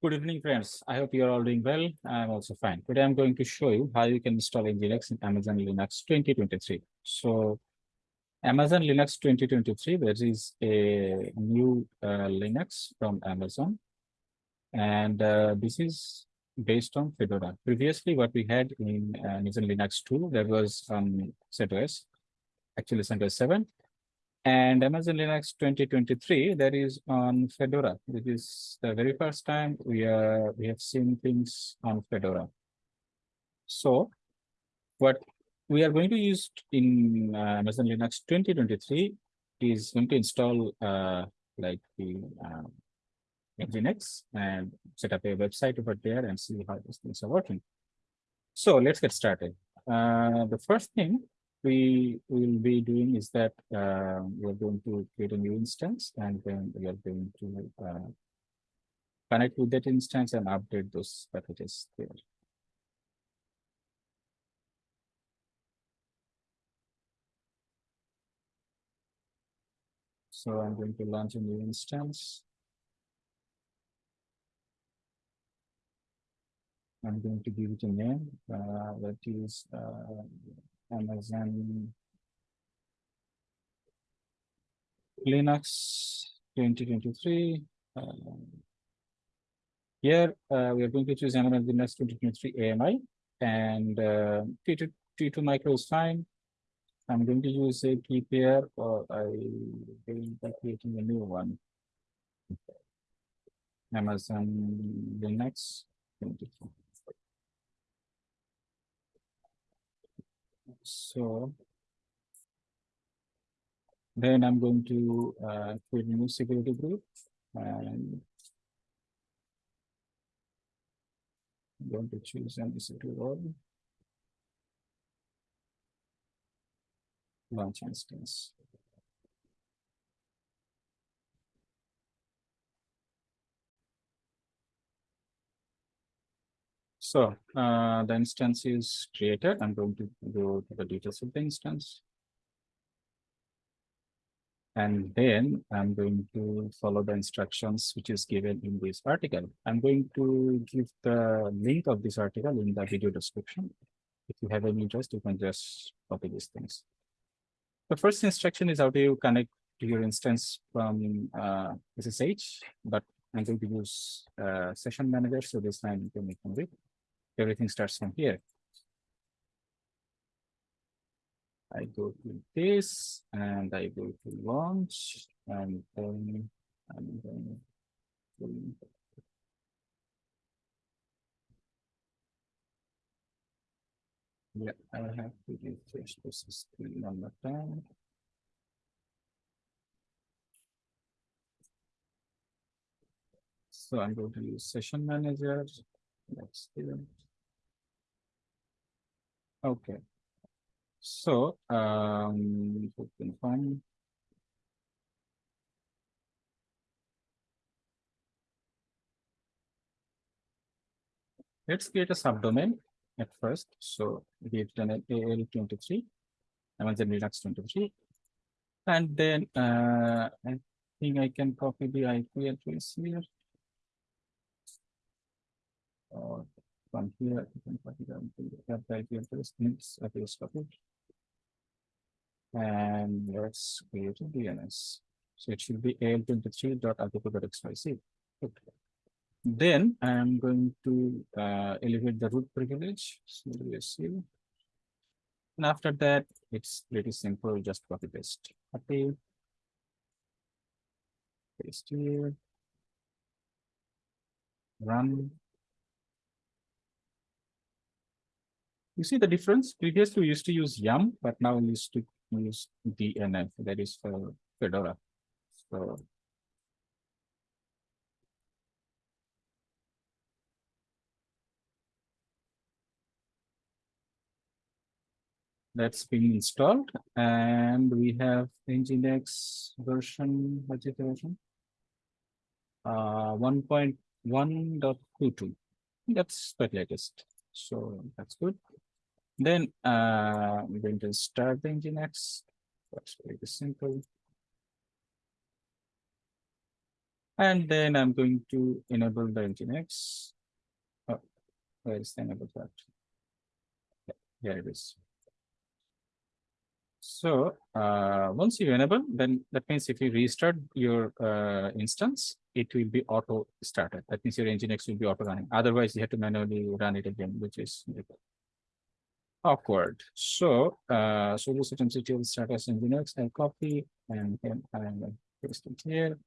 Good evening, friends. I hope you are all doing well. I'm also fine. Today I'm going to show you how you can install Nginx in Amazon Linux 2023. So Amazon Linux 2023, there is a new uh, Linux from Amazon. And uh, this is based on Fedora. Previously, what we had in uh, Amazon Linux 2, there was um, CentOS, actually CentOS 7. And Amazon Linux 2023, that is on Fedora. This is the very first time we are we have seen things on Fedora. So what we are going to use in uh, Amazon Linux 2023 is going to install uh, like the um, Nginx and set up a website over there and see how these things are working. So let's get started. Uh, the first thing we will be doing is that uh, we're going to create a new instance and then we are going to uh, connect with that instance and update those packages there. So I'm going to launch a new instance. I'm going to give it a name uh, that is uh, Amazon Linux 2023. Uh, here uh, we are going to choose Amazon Linux 2023 AMI and uh, T2, T2 micro is fine. I'm going to use a key pair or I will be creating a new one. Amazon Linux 2023. So then I'm going to uh, create a new security group and I'm going to choose MD role. Launch instance. So uh, the instance is created. I'm going to go to the details of the instance. And then I'm going to follow the instructions which is given in this article. I'm going to give the link of this article in the video description. If you have any interest, you can just copy these things. The first instruction is how to connect to your instance from uh, SSH, but I'm going to use uh, session manager, so this time you can make it everything starts from here. I go to this and I go to launch and then I'm going to yeah, I have to refresh this screen on the time. So I'm going to use session manager. Let's do Okay. So, um, confirm. Let's create a subdomain at first. So we've done an AL23, Amazon Linux 23. And then uh, I think I can copy the IP address here. Or from here, you can copy them to the IP address, links address copy. And let's create a DNS. So it should be al23.article.xyz. Okay. Then I'm going to uh, elevate the root privilege. So see. And after that, it's pretty simple, just copy paste. Okay. Paste here. Run. You see the difference? Previously, we used to use yum, but now we used to use DNF, that is for Fedora. So that's been installed and we have Nginx version, what's it version? Uh, 1.1.22. That's the latest. So that's good. Then uh, I'm going to start the Nginx. That's very simple. And then I'm going to enable the Nginx. Oh, where is the enable that? Yeah, Here it is. So uh, once you enable, then that means if you restart your uh, instance, it will be auto started. That means your Nginx will be auto running. Otherwise, you have to manually run it again, which is awkward. So, uh, this MCTL status Nginx, I copy and then I'm paste it here.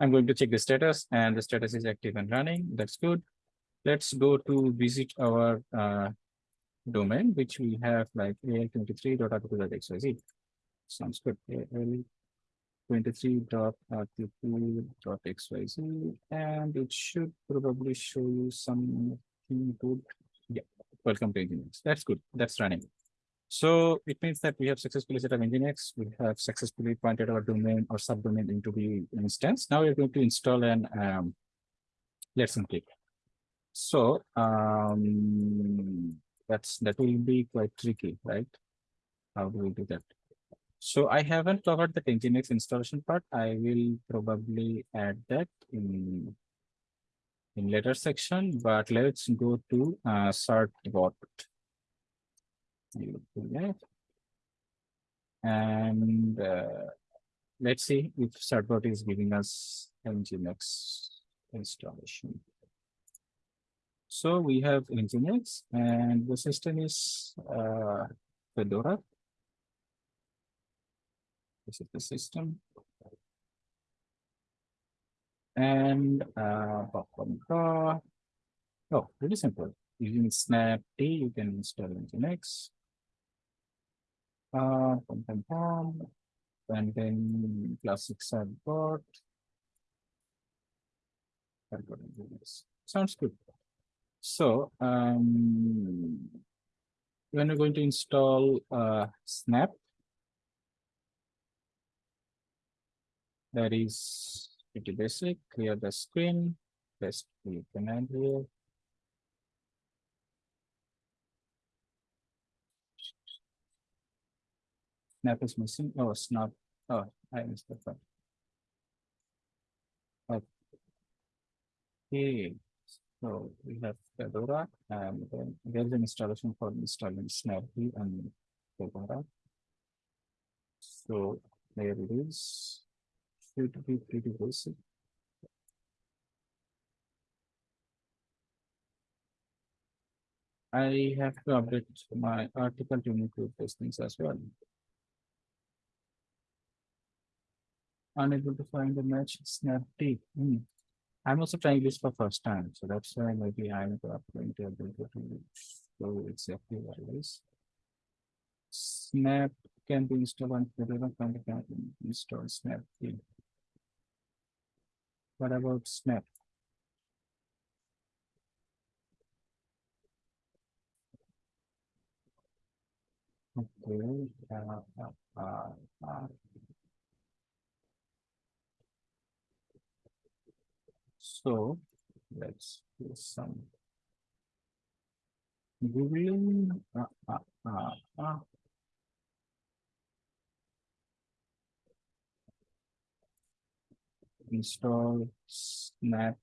I'm going to check the status and the status is active and running. That's good. Let's go to visit our uh, domain, which we have like al23.article.xyz. Sounds good. al23.article.xyz and it should probably show you something good. Welcome to Nginx. That's good. That's running. So it means that we have successfully set up Nginx. We have successfully pointed our domain or subdomain into the instance. Now we're going to install an um, let's click. So um, that's that will be quite tricky, right? How do we do that? So I haven't covered the Nginx installation part. I will probably add that in in later section, but let's go to uh, certbot. And uh, let's see if certbot is giving us Nginx installation. So we have Nginx and the system is uh, Fedora. This is the system. And uh, oh, really simple. Using snap T, you can install Nginx. Uh, and then classic certbot. Sounds good. So um, when we're going to install uh, Snap, that is pretty basic. Clear the screen. Best the command here. Snap is missing. Oh, snap. Oh, I missed that part. Okay. So we have Fedora and then there's an installation for installing Snappy and Fedora. So there it is. Should be pretty basic. I have to update my article to include those things as well. Unable to find the match snapd. Hmm. I'm also trying this for first time, so that's why maybe I'm going to able to show exactly what it is. Snap can be installed on whatever kind of install Snap. What about Snap? Okay. Uh, uh, uh. So let's do some googling. Uh, uh, uh, uh. Install snap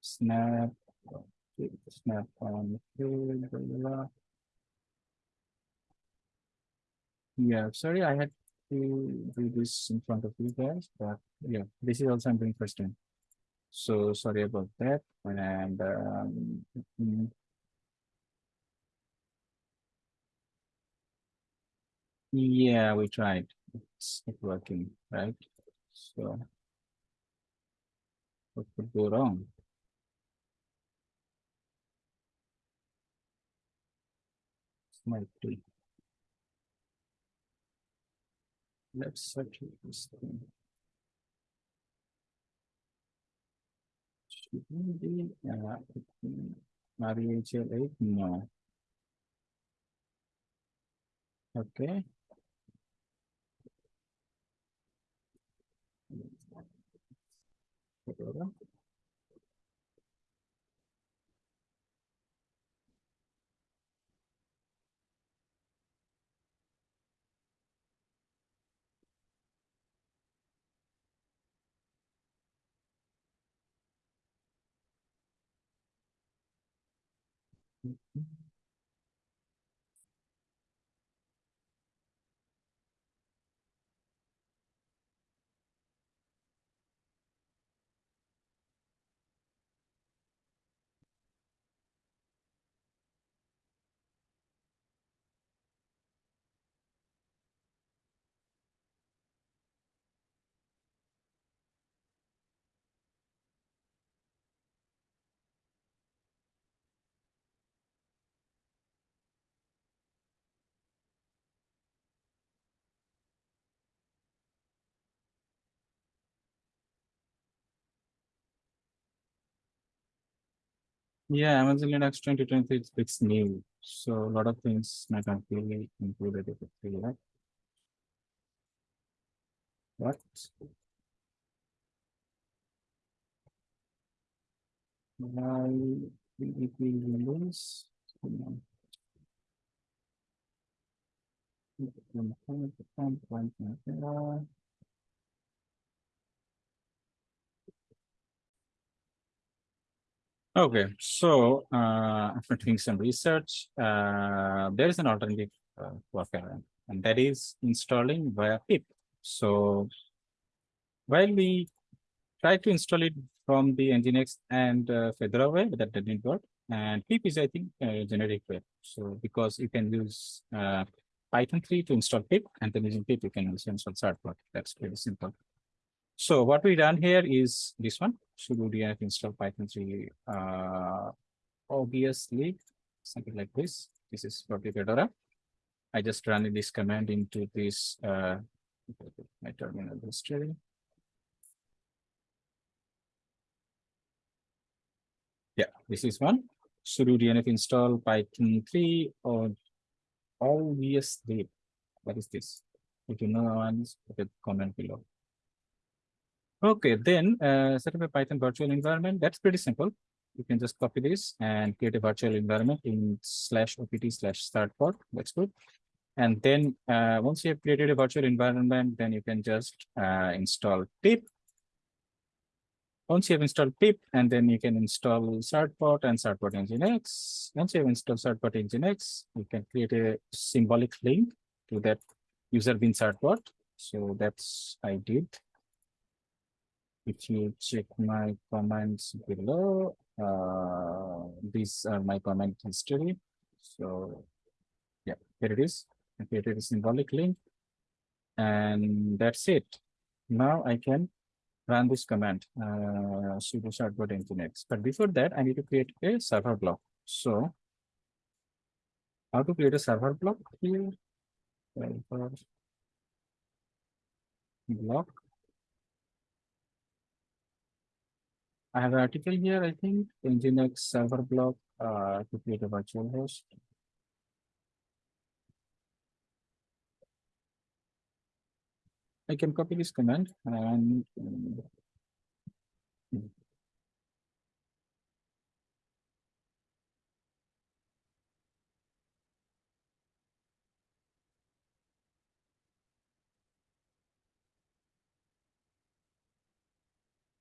snap snap on yeah sorry i had to do this in front of you guys, but yeah, this is also I'm doing first time. So sorry about that. And um, mm, yeah, we tried. It's not working, right? So what could go wrong? Might be. Let's search this thing. Shouldn't be uh, RHEL 8? No. Okay. ¿verdad? Mm-hmm. Yeah, Amazon Linux 2020 it's, it's new, so a lot of things not completely included with it, right? What? Why if we Windows? Okay, so uh, after doing some research, uh, there is an alternative uh, workaround, and that is installing via pip. So while we try to install it from the Nginx and uh, Fedora web, that didn't work. And pip is, I think, a generic way. So because you can use uh, Python 3 to install pip, and then using pip, you can also install certbot. That's pretty simple. So what we done here is this one, sudo dnf install Python 3 uh, obviously something like this. This is the Fedora. I just run this command into this uh, my terminal history. Yeah, this is one. sudo dnf install Python 3 or obviously. What is this? If you know one, comment below. Okay, then uh, set up a Python virtual environment. That's pretty simple. You can just copy this and create a virtual environment in slash opt slash certbot. That's good. And then uh, once you have created a virtual environment, then you can just uh, install pip. Once you have installed pip, and then you can install certbot and certbot nginx. Once you have installed certbot nginx, you can create a symbolic link to that user bin certbot. So that's I did if you check my comments below, uh, these are my comment history. So yeah, here it is. I created a symbolic link. And that's it. Now I can run this command, uh, sudo certbot nginx. But before that, I need to create a server block. So how to create a server block here? Server block. I have an article here, I think, Nginx server block uh, to create a virtual host. I can copy this command and um,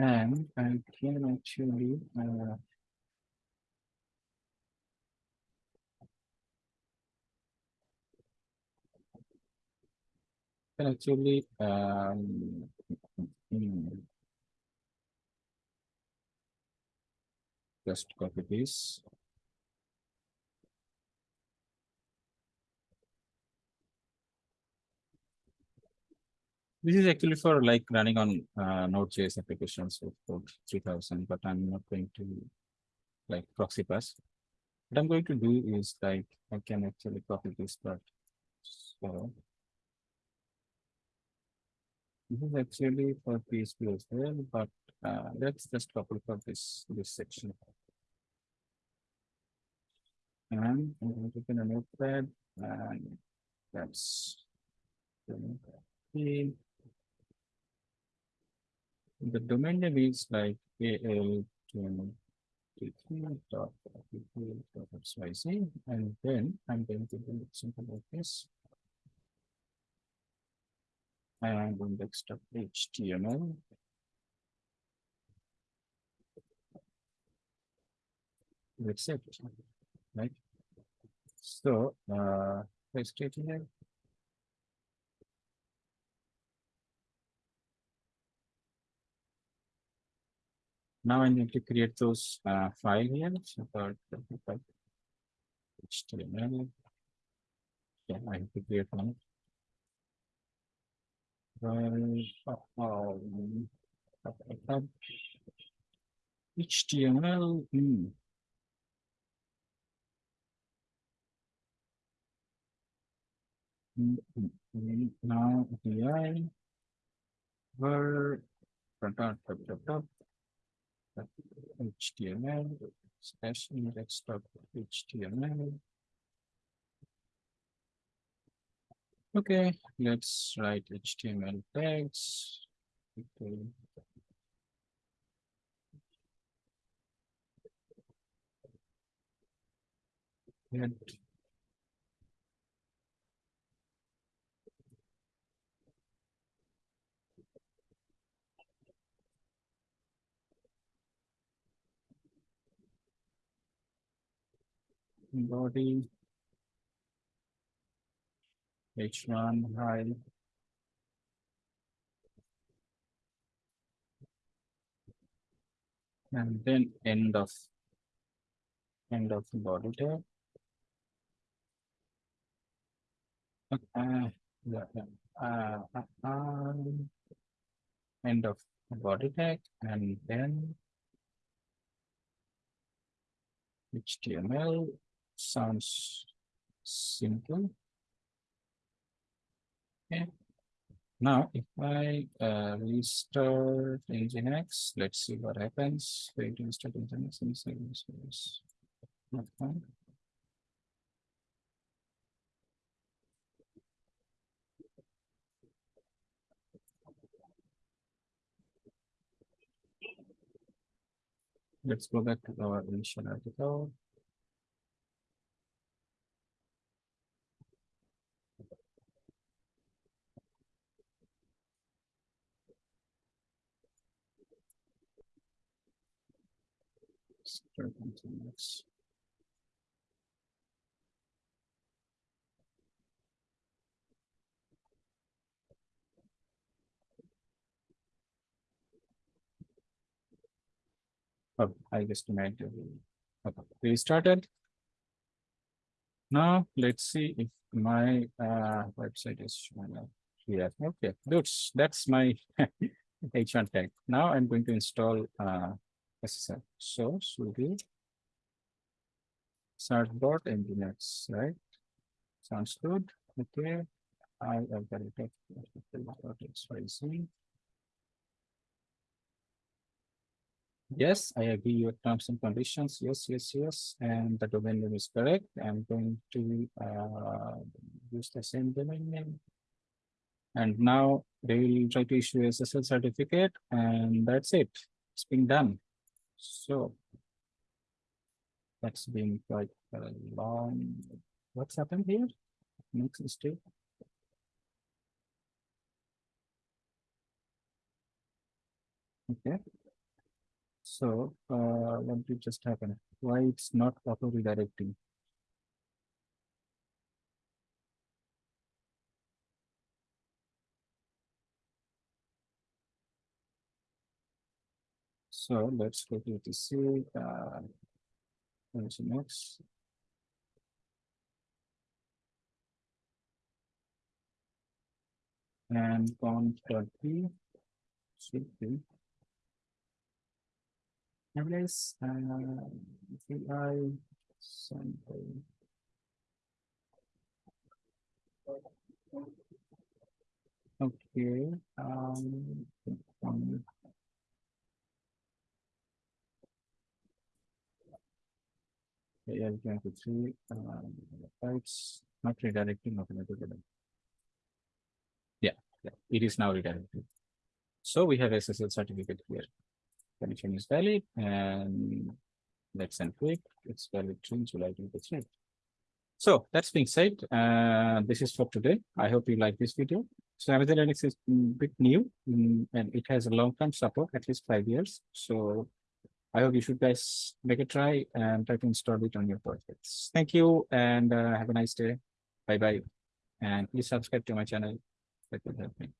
and I can actually uh, can actually um, mm, just copy this. This is actually for like running on uh, Node.js applications with code 3000, but I'm not going to like proxy pass. What I'm going to do is like I can actually copy this part. So this is actually for PHP as well, but uh, let's just copy for this this section. And I'm going to open a notepad and that's the the domain name is like al xyz and then I'm going to do something like this. And index of HTML. That's it. right? So, uh, let's it here. Now I need to create those uh, file here. So for HTML. Yeah, I have to create one. Well, um, HTML. hmm. Mm, mm, mm. Now API where dot dot dot HTML slash index dot HTML. Okay, let's write HTML tags. Okay. Head body. H one high. And then end of. End of body tag. Okay, yeah, uh, uh, um, End of body tag and then. HTML sounds simple. Okay. Now, if I uh, restart Nginx, let's see what happens. Wait restart Nginx see this is not fine. Let's go back to our initial article. Nginx. Oh, I just made okay, restarted. Now, let's see if my uh website is showing up here. Okay, that's that's my H1 tag. Now I'm going to install uh SSL. So sudo certbot nginx, right? Sounds good. Okay. I have got it. XYZ. Yes, I agree your terms and conditions. Yes, yes, yes. And the domain name is correct. I'm going to uh, use the same domain name. And now they will try to issue SSL certificate and that's it. It's been done. So that's been quite a long. What's happened here? Next mistake. Okay. So, uh, what did just happen? Why it's not auto redirecting? So let's go to the see, uh, where's the next? And thirty should be. Nevertheless, uh, VI sample. Okay, um, um, AL twenty-three, um, it's not redirecting automatically. Yeah, yeah, it is now redirected. So we have SSL certificate here. Connection is valid and let's encrypt. It's valid to July twenty-three. So that's being said, uh, this is for today. I hope you like this video. So Amazon Linux is a bit new mm, and it has a long-term support, at least five years. So I hope you should guys make a try and try to install it on your projects. Thank you and uh, have a nice day. Bye bye. And please subscribe to my channel. That will help me.